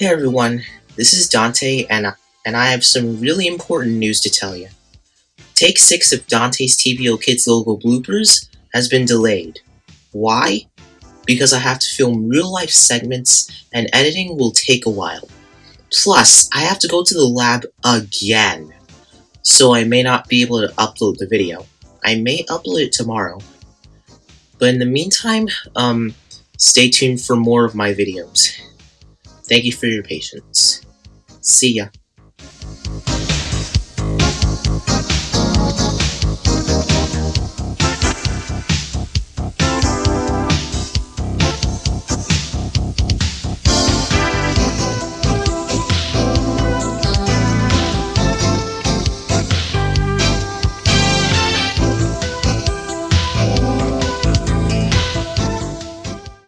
Hey everyone, this is Dante, and, and I have some really important news to tell you. Take 6 of Dante's TVO Kids logo bloopers has been delayed. Why? Because I have to film real-life segments, and editing will take a while. Plus, I have to go to the lab again, so I may not be able to upload the video. I may upload it tomorrow. But in the meantime, um, stay tuned for more of my videos. Thank you for your patience. See ya.